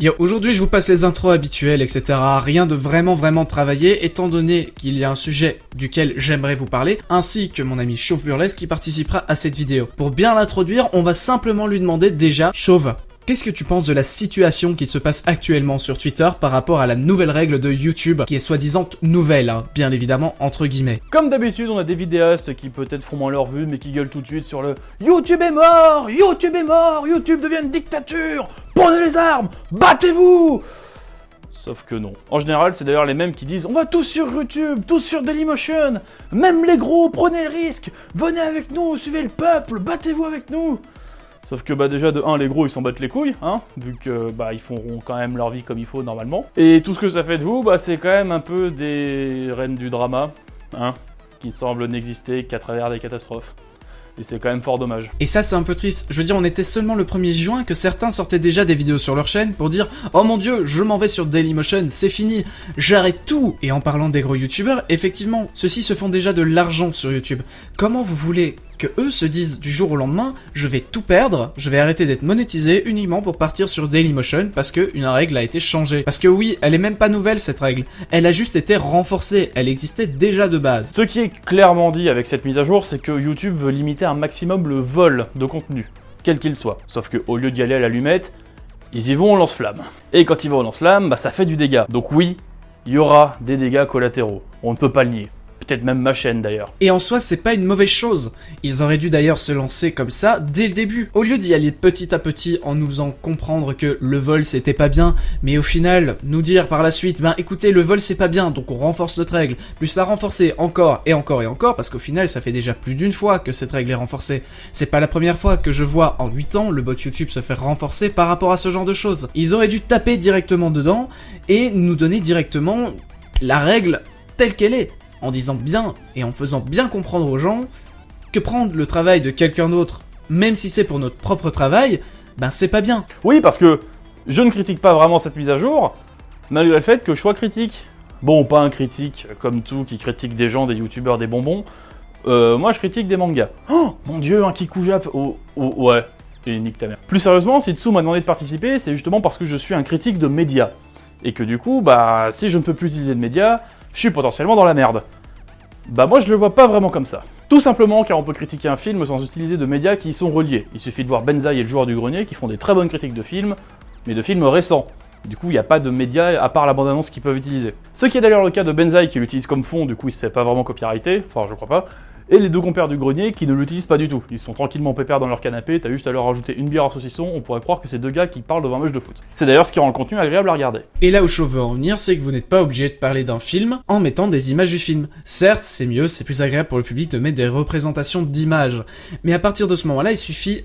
Yo, aujourd'hui je vous passe les intros habituelles, etc. Rien de vraiment vraiment travaillé, étant donné qu'il y a un sujet duquel j'aimerais vous parler, ainsi que mon ami Chauve Burlesque qui participera à cette vidéo. Pour bien l'introduire, on va simplement lui demander déjà, Chauve, Qu'est-ce que tu penses de la situation qui se passe actuellement sur Twitter par rapport à la nouvelle règle de YouTube, qui est soi-disant nouvelle, hein, bien évidemment, entre guillemets? Comme d'habitude, on a des vidéastes qui peut-être font moins leur vue, mais qui gueulent tout de suite sur le YouTube est mort! YouTube est mort! YouTube devient une dictature! Prenez les armes! Battez-vous! Sauf que non. En général, c'est d'ailleurs les mêmes qui disent On va tous sur YouTube, tous sur Dailymotion! Même les gros, prenez le risque! Venez avec nous, suivez le peuple, battez-vous avec nous Sauf que bah déjà de 1 les gros ils s'en battent les couilles, hein, vu que bah ils feront quand même leur vie comme il faut normalement. Et tout ce que ça fait de vous, bah c'est quand même un peu des reines du drama, hein, qui semblent n'exister qu'à travers des catastrophes. Et c'est quand même fort dommage. Et ça, c'est un peu triste. Je veux dire, on était seulement le 1er juin que certains sortaient déjà des vidéos sur leur chaîne pour dire « Oh mon dieu, je m'en vais sur Dailymotion, c'est fini, j'arrête tout !» Et en parlant des gros youtubeurs, effectivement, ceux-ci se font déjà de l'argent sur YouTube. Comment vous voulez que eux se disent du jour au lendemain, je vais tout perdre, je vais arrêter d'être monétisé uniquement pour partir sur Dailymotion parce que une règle a été changée. Parce que oui, elle est même pas nouvelle cette règle, elle a juste été renforcée, elle existait déjà de base. Ce qui est clairement dit avec cette mise à jour, c'est que YouTube veut limiter un maximum le vol de contenu, quel qu'il soit. Sauf que au lieu d'y aller à l'allumette, ils y vont au lance-flamme. Et quand ils vont au lance-flamme, bah ça fait du dégât. Donc oui, il y aura des dégâts collatéraux. On ne peut pas le nier peut-être même ma chaîne d'ailleurs. Et en soi, c'est pas une mauvaise chose. Ils auraient dû d'ailleurs se lancer comme ça dès le début. Au lieu d'y aller petit à petit en nous faisant comprendre que le vol c'était pas bien, mais au final, nous dire par la suite, ben écoutez, le vol c'est pas bien, donc on renforce notre règle, plus la renforcer encore et encore et encore, parce qu'au final, ça fait déjà plus d'une fois que cette règle est renforcée. C'est pas la première fois que je vois en 8 ans le bot YouTube se faire renforcer par rapport à ce genre de choses. Ils auraient dû taper directement dedans et nous donner directement la règle telle qu'elle est en disant bien et en faisant bien comprendre aux gens que prendre le travail de quelqu'un d'autre, même si c'est pour notre propre travail, ben c'est pas bien. Oui, parce que je ne critique pas vraiment cette mise à jour, malgré le fait que je sois critique. Bon, pas un critique comme tout qui critique des gens, des youtubeurs, des bonbons. Euh, moi, je critique des mangas. Oh, mon dieu, un Kikujap oh, oh, ouais, et nique ta mère. Plus sérieusement, si Tsu m'a demandé de participer, c'est justement parce que je suis un critique de médias. Et que du coup, bah, si je ne peux plus utiliser de médias, je suis potentiellement dans la merde. Bah moi je le vois pas vraiment comme ça. Tout simplement car on peut critiquer un film sans utiliser de médias qui y sont reliés. Il suffit de voir Benzaï et le joueur du grenier qui font des très bonnes critiques de films, mais de films récents. Du coup, il n'y a pas de médias à part la bande-annonce qu'ils peuvent utiliser. Ce qui est d'ailleurs le cas de Benzaï qui l'utilise comme fond, du coup il se fait pas vraiment copyrighté, enfin je crois pas, et les deux compères du grenier qui ne l'utilisent pas du tout. Ils sont tranquillement pépères dans leur canapé, t'as juste à leur rajouter une bière à saucisson, on pourrait croire que c'est deux gars qui parlent devant un match de foot. C'est d'ailleurs ce qui rend le contenu agréable à regarder. Et là où je veux en venir, c'est que vous n'êtes pas obligé de parler d'un film en mettant des images du film. Certes, c'est mieux, c'est plus agréable pour le public de mettre des représentations d'images, mais à partir de ce moment-là, il suffit,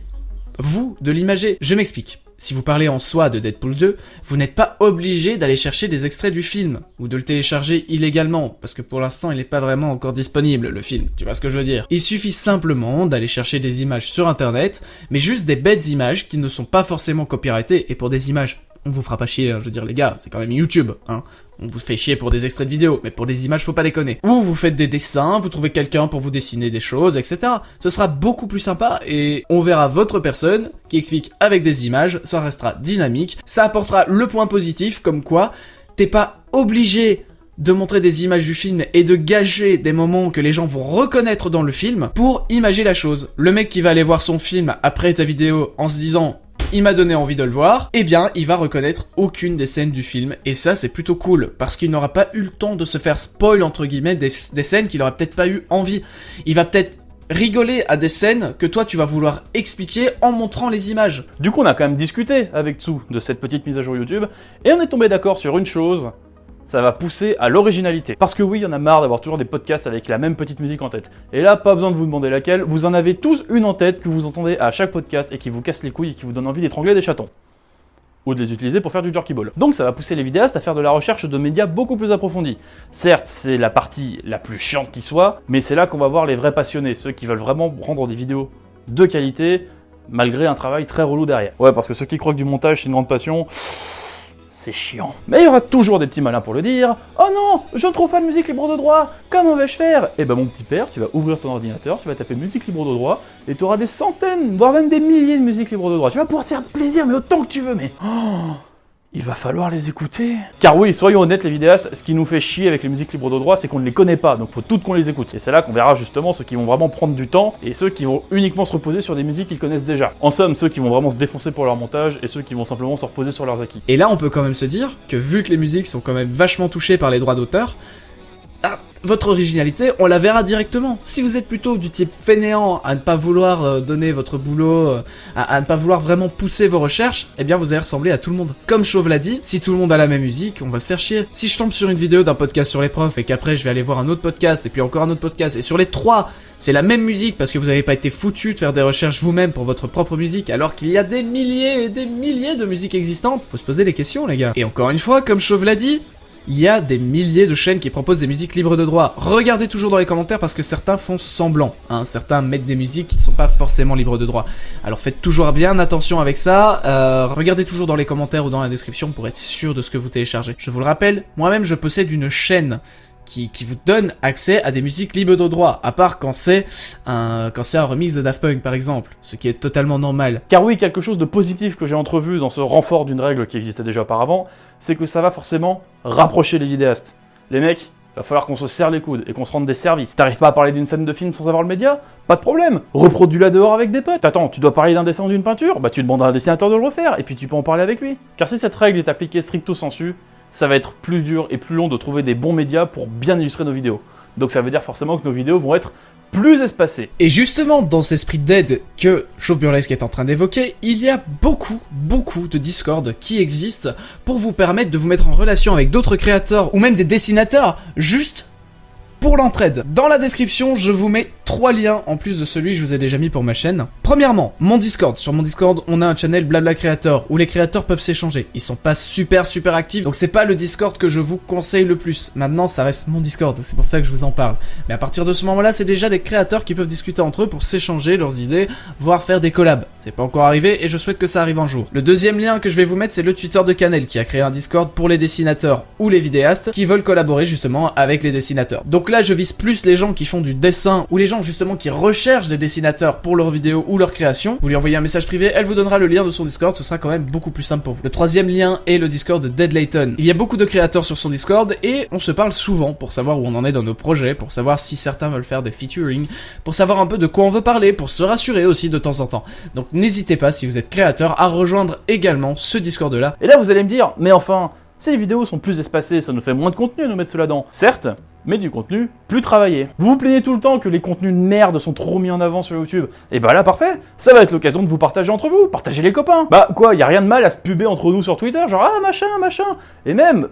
vous, de l'imager. Je m'explique. Si vous parlez en soi de Deadpool 2, vous n'êtes pas obligé d'aller chercher des extraits du film, ou de le télécharger illégalement, parce que pour l'instant il n'est pas vraiment encore disponible le film, tu vois ce que je veux dire? Il suffit simplement d'aller chercher des images sur internet, mais juste des bêtes images qui ne sont pas forcément copyrightées, et pour des images on vous fera pas chier, hein, je veux dire les gars, c'est quand même YouTube, hein. On vous fait chier pour des extraits de vidéos, mais pour des images, faut pas déconner. Ou vous faites des dessins, vous trouvez quelqu'un pour vous dessiner des choses, etc. Ce sera beaucoup plus sympa et on verra votre personne qui explique avec des images, ça restera dynamique, ça apportera le point positif comme quoi t'es pas obligé de montrer des images du film et de gager des moments que les gens vont reconnaître dans le film pour imager la chose. Le mec qui va aller voir son film après ta vidéo en se disant il m'a donné envie de le voir, eh bien, il va reconnaître aucune des scènes du film. Et ça, c'est plutôt cool, parce qu'il n'aura pas eu le temps de se faire spoil, entre guillemets, des, scènes qu'il aurait peut-être pas eu envie. Il va peut-être rigoler à des scènes que toi tu vas vouloir expliquer en montrant les images. Du coup, on a quand même discuté avec Tsu de cette petite mise à jour YouTube, et on est tombé d'accord sur une chose, ça va pousser à l'originalité. Parce que oui, il y en a marre d'avoir toujours des podcasts avec la même petite musique en tête. Et là, pas besoin de vous demander laquelle, vous en avez tous une en tête que vous entendez à chaque podcast et qui vous casse les couilles et qui vous donne envie d'étrangler des chatons. Ou de les utiliser pour faire du jerky ball. Donc ça va pousser les vidéastes à faire de la recherche de médias beaucoup plus approfondis. Certes, c'est la partie la plus chiante qui soit, mais c'est là qu'on va voir les vrais passionnés, ceux qui veulent vraiment rendre des vidéos de qualité, malgré un travail très relou derrière. Ouais, parce que ceux qui croient que du montage c'est une grande passion, c'est chiant. Mais il y aura toujours des petits malins pour le dire. Oh non, je ne trouve pas de musique libre de droit, comment vais-je faire? Eh ben mon petit père, tu vas ouvrir ton ordinateur, tu vas taper musique libre de droit, et tu auras des centaines, voire même des milliers de musiques libres de droit. Tu vas pouvoir te faire plaisir, mais autant que tu veux, mais... Oh il va falloir les écouter. Car oui, soyons honnêtes les vidéastes, ce qui nous fait chier avec les musiques libres de droit, c'est qu'on ne les connaît pas, donc faut toutes qu'on les écoute. Et c'est là qu'on verra justement ceux qui vont vraiment prendre du temps et ceux qui vont uniquement se reposer sur des musiques qu'ils connaissent déjà. En somme, ceux qui vont vraiment se défoncer pour leur montage et ceux qui vont simplement se reposer sur leurs acquis. Et là, on peut quand même se dire que vu que les musiques sont quand même vachement touchées par les droits d'auteur, votre originalité, on la verra directement. Si vous êtes plutôt du type fainéant à ne pas vouloir euh, donner votre boulot, euh, à, ne pas vouloir vraiment pousser vos recherches, eh bien vous allez ressembler à tout le monde. Comme Chauve l'a dit, si tout le monde a la même musique, on va se faire chier. Si je tombe sur une vidéo d'un podcast sur les profs et qu'après je vais aller voir un autre podcast et puis encore un autre podcast et sur les trois c'est la même musique parce que vous n'avez pas été foutu de faire des recherches vous-même pour votre propre musique alors qu'il y a des milliers et des milliers de musiques existantes. Faut se poser des questions les gars. Et encore une fois, comme Chauve l'a dit, il y a des milliers de chaînes qui proposent des musiques libres de droit. Regardez toujours dans les commentaires parce que certains font semblant. Hein. Certains mettent des musiques qui ne sont pas forcément libres de droit. Alors faites toujours bien attention avec ça. Euh, regardez toujours dans les commentaires ou dans la description pour être sûr de ce que vous téléchargez. Je vous le rappelle, moi-même je possède une chaîne qui, vous donne accès à des musiques libres de droit, à part quand c'est un, quand c'est un remix de Daft Punk par exemple, ce qui est totalement normal. Car oui, quelque chose de positif que j'ai entrevu dans ce renfort d'une règle qui existait déjà auparavant, c'est que ça va forcément rapprocher les vidéastes. Les mecs, va falloir qu'on se serre les coudes et qu'on se rende des services. T'arrives pas à parler d'une scène de film sans avoir le média? Pas de problème. Reproduis-la dehors avec des potes. Attends, tu dois parler d'un dessin ou d'une peinture? Bah tu demandes à un dessinateur de le refaire et puis tu peux en parler avec lui. Car si cette règle est appliquée stricto sensu, ça va être plus dur et plus long de trouver des bons médias pour bien illustrer nos vidéos. Donc ça veut dire forcément que nos vidéos vont être plus espacées. Et justement, dans cet esprit d'aide que Chauve Burlesque est en train d'évoquer, il y a beaucoup, beaucoup de Discord qui existent pour vous permettre de vous mettre en relation avec d'autres créateurs ou même des dessinateurs juste pour l'entraide. Dans la description, je vous mets trois liens en plus de celui que je vous ai déjà mis pour ma chaîne. Premièrement, mon Discord. Sur mon Discord, on a un channel Blabla Créateur où les créateurs peuvent s'échanger. Ils sont pas super super actifs, donc c'est pas le Discord que je vous conseille le plus. Maintenant, ça reste mon Discord, c'est pour ça que je vous en parle. Mais à partir de ce moment-là, c'est déjà des créateurs qui peuvent discuter entre eux pour s'échanger leurs idées, voire faire des collabs. C'est pas encore arrivé et je souhaite que ça arrive un jour. Le deuxième lien que je vais vous mettre, c'est le Twitter de Canel qui a créé un Discord pour les dessinateurs ou les vidéastes qui veulent collaborer justement avec les dessinateurs. Là, je vise plus les gens qui font du dessin ou les gens justement qui recherchent des dessinateurs pour leurs vidéos ou leurs créations. Vous lui envoyez un message privé, elle vous donnera le lien de son Discord, ce sera quand même beaucoup plus simple pour vous. Le troisième lien est le Discord de Dead Layton. Il y a beaucoup de créateurs sur son Discord et on se parle souvent pour savoir où on en est dans nos projets, pour savoir si certains veulent faire des featuring, pour savoir un peu de quoi on veut parler, pour se rassurer aussi de temps en temps. Donc n'hésitez pas si vous êtes créateur à rejoindre également ce Discord là. Et là vous allez me dire, mais enfin, les vidéos sont plus espacées, ça nous fait moins de contenu nous mettre cela dedans. Certes, mais du contenu plus travaillé. Vous vous plaignez tout le temps que les contenus de merde sont trop mis en avant sur YouTube. Et bah là, parfait, ça va être l'occasion de vous partager entre vous, partager les copains. Bah quoi, y a rien de mal à se puber entre nous sur Twitter, genre ah machin, machin. Et même,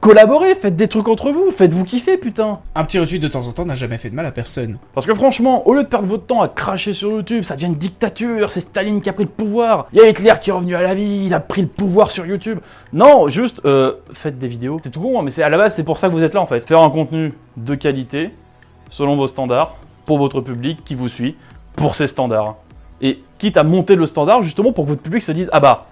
Collaborez, faites des trucs entre vous, faites-vous kiffer, putain Un petit retweet de temps en temps n'a jamais fait de mal à personne. Parce que franchement, au lieu de perdre votre temps à cracher sur YouTube, ça devient une dictature, c'est Staline qui a pris le pouvoir, il y a Hitler qui est revenu à la vie, il a pris le pouvoir sur YouTube. Non, juste, euh, faites des vidéos. C'est tout con, hein, mais c'est à la base, c'est pour ça que vous êtes là en fait. Faire un contenu de qualité, selon vos standards, pour votre public qui vous suit, pour ses standards. Et quitte à monter le standard justement pour que votre public se dise, ah bah,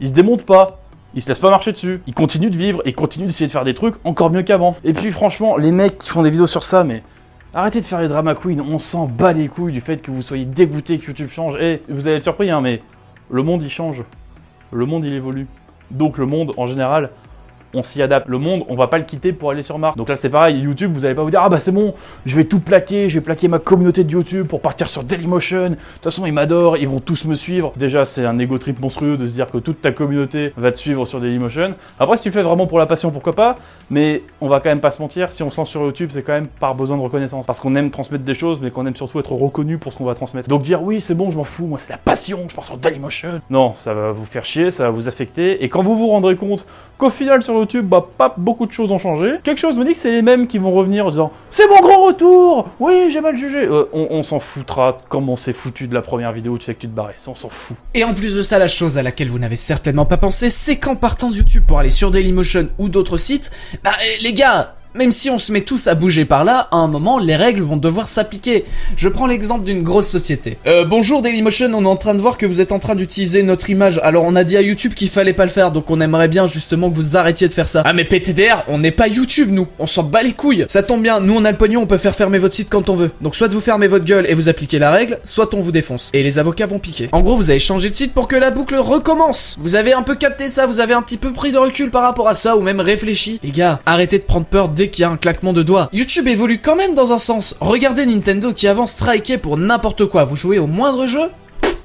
il se démonte pas, il se laisse pas marcher dessus. Il continue de vivre et continue d'essayer de faire des trucs encore mieux qu'avant. Et puis franchement, les mecs qui font des vidéos sur ça, mais arrêtez de faire les drama queens. On s'en bat les couilles du fait que vous soyez dégoûté que YouTube change. Et vous allez être surpris, hein, mais le monde il change. Le monde il évolue. Donc le monde en général on s'y adapte. Le monde, on va pas le quitter pour aller sur Mars. Donc là, c'est pareil, YouTube, vous allez pas vous dire, ah bah c'est bon, je vais tout plaquer, je vais plaquer ma communauté de YouTube pour partir sur Dailymotion. De toute façon, ils m'adorent, ils vont tous me suivre. Déjà, c'est un ego trip monstrueux de se dire que toute ta communauté va te suivre sur Dailymotion. Après, si tu le fais vraiment pour la passion, pourquoi pas, mais on va quand même pas se mentir, si on se lance sur YouTube, c'est quand même par besoin de reconnaissance. Parce qu'on aime transmettre des choses, mais qu'on aime surtout être reconnu pour ce qu'on va transmettre. Donc dire, oui, c'est bon, je m'en fous, moi c'est la passion, je pars sur Dailymotion. Non, ça va vous faire chier, ça va vous affecter, et quand vous vous rendrez compte qu'au final sur YouTube, bah pas beaucoup de choses ont changé. Quelque chose me dit que c'est les mêmes qui vont revenir en disant C'est mon grand retour Oui, j'ai mal jugé euh, On, s'en foutra comme on s'est foutu de la première vidéo où tu fais que tu te barrais. on s'en fout. Et en plus de ça, la chose à laquelle vous n'avez certainement pas pensé, c'est qu'en partant de YouTube pour aller sur Dailymotion ou d'autres sites, bah eh, les gars même si on se met tous à bouger par là, à un moment, les règles vont devoir s'appliquer. Je prends l'exemple d'une grosse société. Euh, bonjour Dailymotion, on est en train de voir que vous êtes en train d'utiliser notre image. Alors on a dit à YouTube qu'il fallait pas le faire, donc on aimerait bien justement que vous arrêtiez de faire ça. Ah mais PTDR, on n'est pas YouTube nous, on s'en bat les couilles. Ça tombe bien, nous on a le pognon, on peut faire fermer votre site quand on veut. Donc soit vous fermez votre gueule et vous appliquez la règle, soit on vous défonce. Et les avocats vont piquer. En gros, vous avez changé de site pour que la boucle recommence. Vous avez un peu capté ça, vous avez un petit peu pris de recul par rapport à ça, ou même réfléchi. Les gars, arrêtez de prendre peur qu'il y a un claquement de doigts. YouTube évolue quand même dans un sens. Regardez Nintendo qui avant striker pour n'importe quoi. Vous jouez au moindre jeu,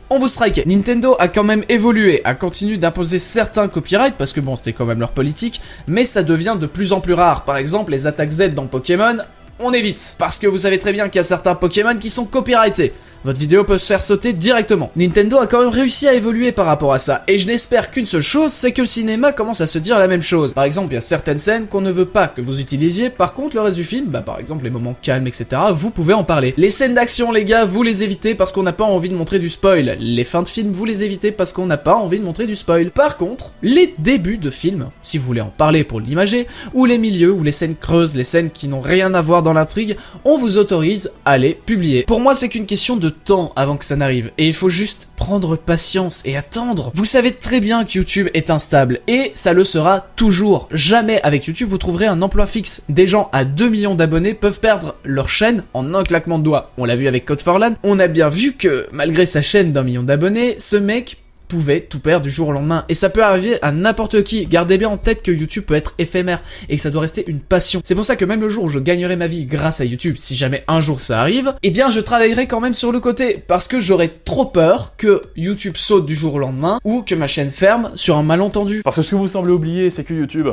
on vous strike. Nintendo a quand même évolué, a continué d'imposer certains copyrights, parce que bon, c'était quand même leur politique, mais ça devient de plus en plus rare. Par exemple, les attaques Z dans Pokémon, on évite. Parce que vous savez très bien qu'il y a certains Pokémon qui sont copyrightés votre vidéo peut se faire sauter directement. Nintendo a quand même réussi à évoluer par rapport à ça, et je n'espère qu'une seule chose, c'est que le cinéma commence à se dire la même chose. Par exemple, il y a certaines scènes qu'on ne veut pas que vous utilisiez, par contre le reste du film, bah par exemple les moments calmes, etc., vous pouvez en parler. Les scènes d'action, les gars, vous les évitez parce qu'on n'a pas envie de montrer du spoil. Les fins de film, vous les évitez parce qu'on n'a pas envie de montrer du spoil. Par contre, les débuts de film, si vous voulez en parler pour l'imager, ou les milieux, ou les scènes creuses, les scènes qui n'ont rien à voir dans l'intrigue, on vous autorise à les publier. Pour moi, c'est qu'une question de temps avant que ça n'arrive. Et il faut juste prendre patience et attendre. Vous savez très bien que YouTube est instable et ça le sera toujours. Jamais avec YouTube vous trouverez un emploi fixe. Des gens à 2 millions d'abonnés peuvent perdre leur chaîne en un claquement de doigts. On l'a vu avec Code for Land. On a bien vu que malgré sa chaîne d'un million d'abonnés, ce mec pouvait tout perdre du jour au lendemain. Et ça peut arriver à n'importe qui. Gardez bien en tête que YouTube peut être éphémère et que ça doit rester une passion. C'est pour ça que même le jour où je gagnerai ma vie grâce à YouTube, si jamais un jour ça arrive, eh bien je travaillerai quand même sur le côté parce que j'aurais trop peur que YouTube saute du jour au lendemain ou que ma chaîne ferme sur un malentendu. Parce que ce que vous semblez oublier, c'est que YouTube,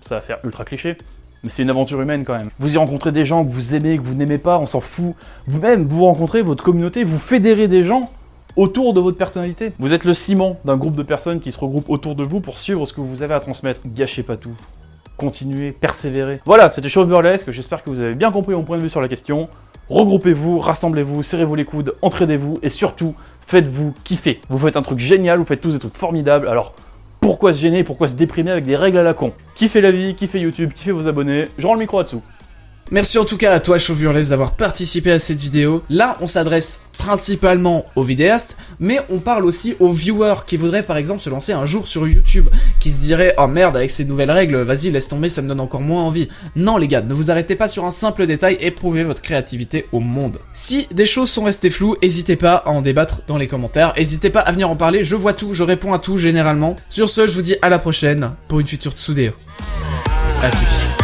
ça va faire ultra cliché, mais c'est une aventure humaine quand même. Vous y rencontrez des gens que vous aimez, que vous n'aimez pas, on s'en fout. Vous-même, vous rencontrez votre communauté, vous fédérez des gens autour de votre personnalité. Vous êtes le ciment d'un groupe de personnes qui se regroupent autour de vous pour suivre ce que vous avez à transmettre. Gâchez pas tout. Continuez, persévérez. Voilà, c'était Chauve Burlesque, j'espère que vous avez bien compris mon point de vue sur la question. Regroupez-vous, rassemblez-vous, serrez-vous les coudes, entraidez-vous et surtout, faites-vous kiffer. Vous faites un truc génial, vous faites tous des trucs formidables, alors pourquoi se gêner, pourquoi se déprimer avec des règles à la con? Kiffez la vie, kiffez YouTube, kiffez vos abonnés, je rends le micro là-dessous. Merci en tout cas à toi Chauve d'avoir participé à cette vidéo. Là, on s'adresse principalement aux vidéastes, mais on parle aussi aux viewers qui voudraient par exemple se lancer un jour sur YouTube, qui se diraient « Oh merde, avec ces nouvelles règles, vas-y, laisse tomber, ça me donne encore moins envie. » Non les gars, ne vous arrêtez pas sur un simple détail et prouvez votre créativité au monde. Si des choses sont restées floues, n'hésitez pas à en débattre dans les commentaires, n'hésitez pas à venir en parler, je vois tout, je réponds à tout généralement. Sur ce, je vous dis à la prochaine pour une future Tsudeo. A plus.